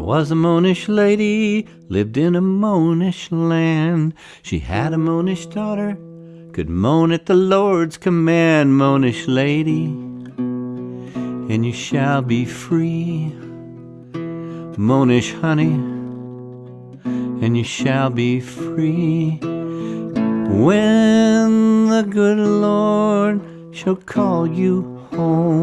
was a Monish lady, lived in a Monish land. She had a Monish daughter, could moan at the Lord's command, Monish lady, and you shall be free. Monish honey, and you shall be free. When the good Lord shall call you home.